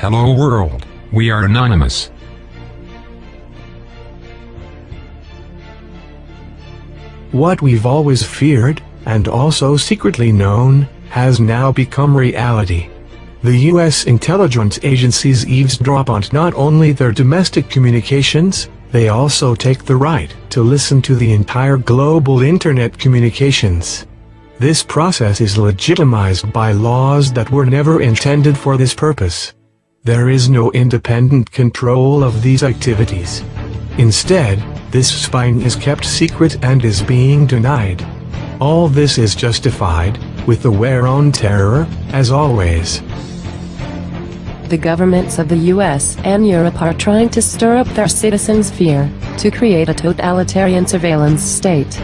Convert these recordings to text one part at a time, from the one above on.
Hello world, we are anonymous. What we've always feared, and also secretly known, has now become reality. The U.S. intelligence agencies eavesdrop on not only their domestic communications, they also take the right to listen to the entire global internet communications. This process is legitimized by laws that were never intended for this purpose. There is no independent control of these activities. Instead, this spine is kept secret and is being denied. All this is justified, with the war on terror, as always. The governments of the US and Europe are trying to stir up their citizens' fear, to create a totalitarian surveillance state.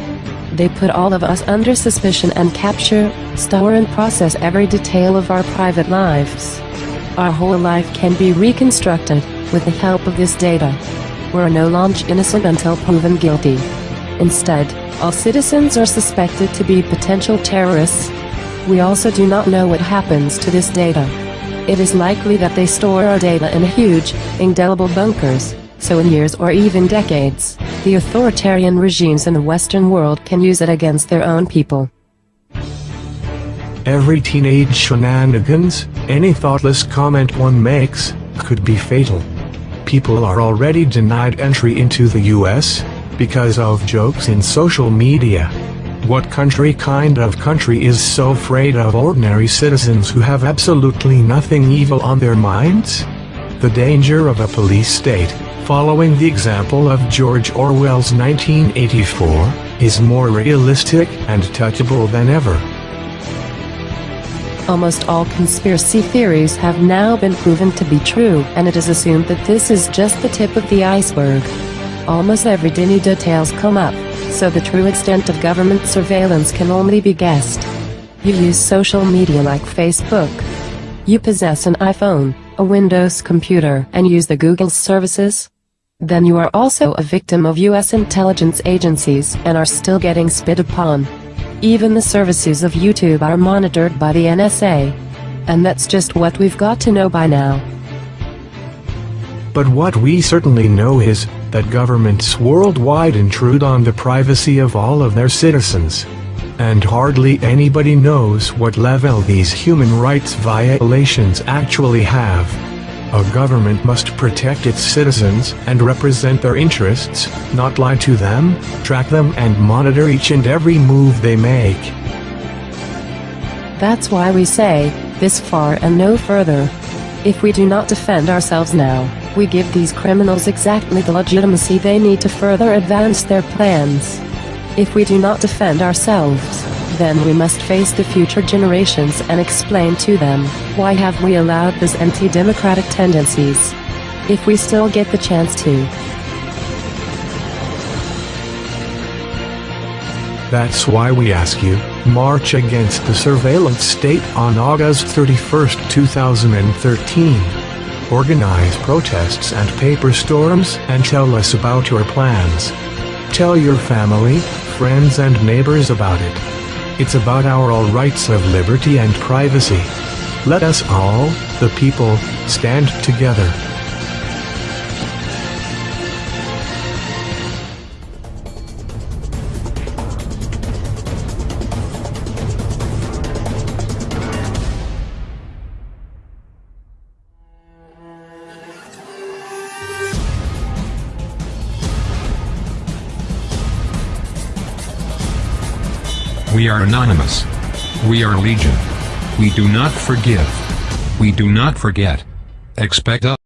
They put all of us under suspicion and capture, store and process every detail of our private lives. Our whole life can be reconstructed, with the help of this data. We're no longer innocent until proven guilty. Instead, all citizens are suspected to be potential terrorists. We also do not know what happens to this data. It is likely that they store our data in huge, indelible bunkers, so in years or even decades, the authoritarian regimes in the Western world can use it against their own people. Every teenage shenanigans, any thoughtless comment one makes, could be fatal. People are already denied entry into the US, because of jokes in social media. What country kind of country is so afraid of ordinary citizens who have absolutely nothing evil on their minds? The danger of a police state, following the example of George Orwell's 1984, is more realistic and touchable than ever. Almost all conspiracy theories have now been proven to be true, and it is assumed that this is just the tip of the iceberg. Almost every tiny details come up, so the true extent of government surveillance can only be guessed. You use social media like Facebook. You possess an iPhone, a Windows computer, and use the Google services. Then you are also a victim of US intelligence agencies and are still getting spit upon. Even the services of YouTube are monitored by the NSA. And that's just what we've got to know by now. But what we certainly know is, that governments worldwide intrude on the privacy of all of their citizens. And hardly anybody knows what level these human rights violations actually have. A government must protect its citizens and represent their interests, not lie to them, track them and monitor each and every move they make. That's why we say, this far and no further. If we do not defend ourselves now, we give these criminals exactly the legitimacy they need to further advance their plans. If we do not defend ourselves, then we must face the future generations and explain to them, why have we allowed these anti-democratic tendencies? If we still get the chance to. That's why we ask you, march against the surveillance state on August 31, 2013. Organize protests and paper storms and tell us about your plans. Tell your family, friends and neighbors about it. It's about our all rights of liberty and privacy. Let us all, the people, stand together. We are anonymous. We are legion. We do not forgive. We do not forget. Expect us.